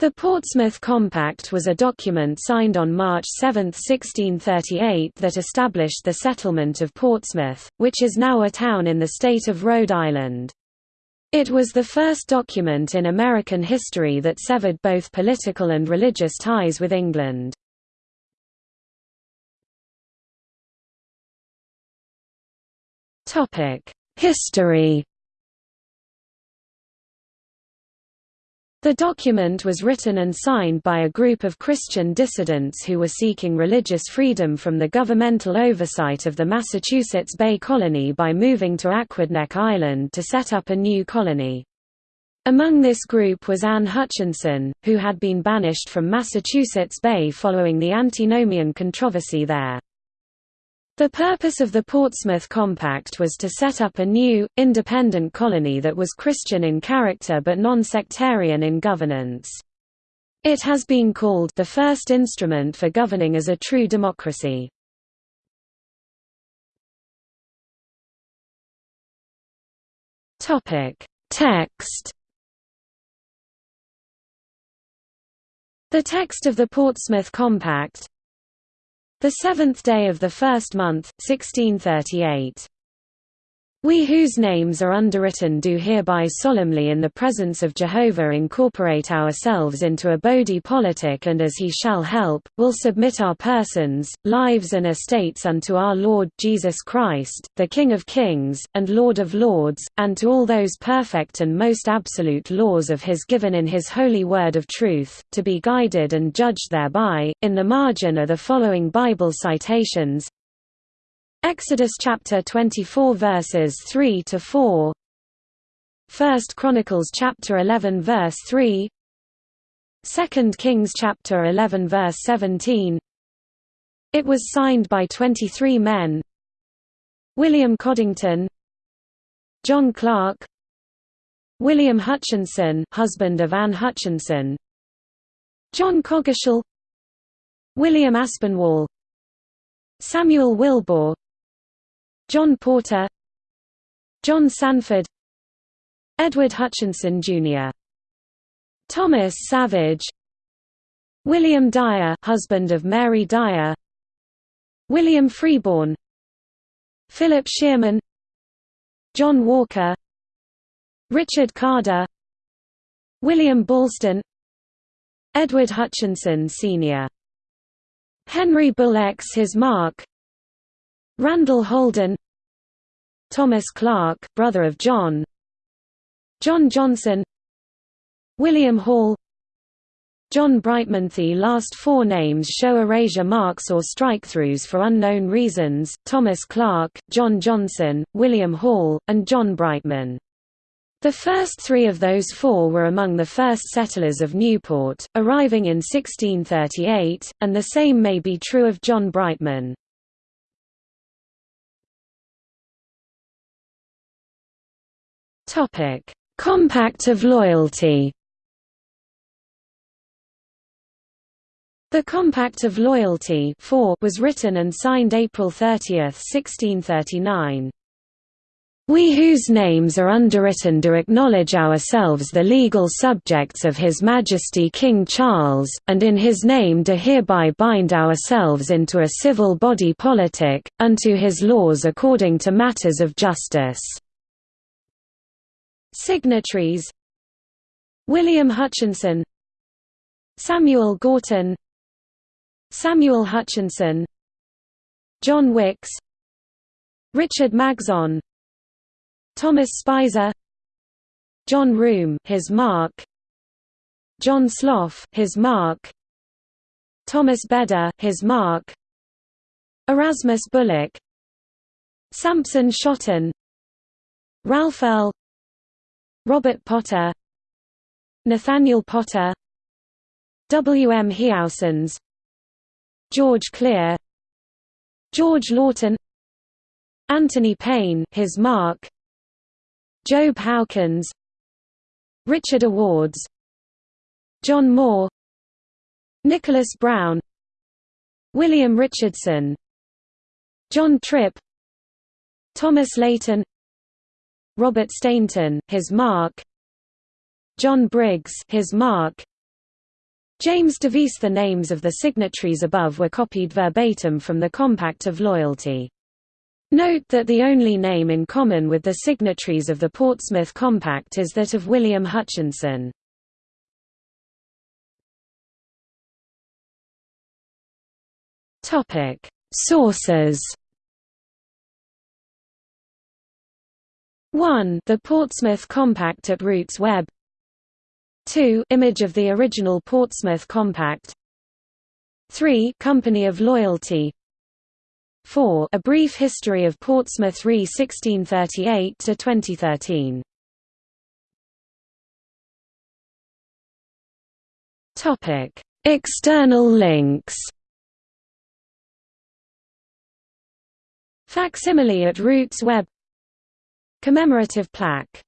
The Portsmouth Compact was a document signed on March 7, 1638 that established the settlement of Portsmouth, which is now a town in the state of Rhode Island. It was the first document in American history that severed both political and religious ties with England. History The document was written and signed by a group of Christian dissidents who were seeking religious freedom from the governmental oversight of the Massachusetts Bay Colony by moving to Aquidneck Island to set up a new colony. Among this group was Anne Hutchinson, who had been banished from Massachusetts Bay following the antinomian controversy there. The purpose of the Portsmouth Compact was to set up a new, independent colony that was Christian in character but non-sectarian in governance. It has been called the first instrument for governing as a true democracy. Text The text of the Portsmouth Compact, the seventh day of the first month, 1638. We whose names are underwritten do hereby solemnly in the presence of Jehovah incorporate ourselves into a body politic and as he shall help, will submit our persons, lives and estates unto our Lord Jesus Christ, the King of kings, and Lord of lords, and to all those perfect and most absolute laws of his given in his holy word of truth, to be guided and judged thereby. In the margin are the following Bible citations Exodus chapter 24 verses 3 to 4 First Chronicles chapter 11 verse 3 Second Kings chapter 11 verse 17 It was signed by 23 men. William Coddington. John Clark William Hutchinson husband of Anne Hutchinson. John Coggeshall William Aspinwall. Samuel Wilbur John Porter John Sanford Edward Hutchinson, Jr. Thomas Savage William Dyer husband of Mary Dyer William Freeborn Philip Shearman John Walker Richard Carder William Ballston Edward Hutchinson Sr. Henry Bull X his mark Randall Holden Thomas Clark, brother of John John Johnson William Hall John Brightman The last four names show erasure marks or strikethroughs for unknown reasons, Thomas Clark, John Johnson, William Hall, and John Brightman. The first three of those four were among the first settlers of Newport, arriving in 1638, and the same may be true of John Brightman. Topic: Compact of Loyalty. The Compact of Loyalty was written and signed April 30, 1639. We whose names are underwritten do acknowledge ourselves the legal subjects of His Majesty King Charles, and in his name do hereby bind ourselves into a civil body politic, unto his laws according to matters of justice. Signatories William Hutchinson Samuel Gorton Samuel Hutchinson John Wicks Richard Maxson Thomas Spicer John Room his mark John Slough his mark Thomas Bedder his mark Erasmus Bullock Sampson Shotton Ralph Earl Robert Potter Nathaniel Potter W. M. Heousens George Clear George Lawton Anthony Payne his mark Job Hawkins Richard Awards John Moore Nicholas Brown William Richardson John Tripp Thomas Layton Robert Stainton, his mark John Briggs his mark James DeVise The names of the signatories above were copied verbatim from the Compact of Loyalty. Note that the only name in common with the signatories of the Portsmouth Compact is that of William Hutchinson. Sources 1 The Portsmouth Compact at RootsWeb 2 Image of the original Portsmouth Compact. 3 Company of Loyalty. 4 A Brief History of Portsmouth re 1638 to 2013 Topic. External links. Facsimile at RootsWeb Commemorative plaque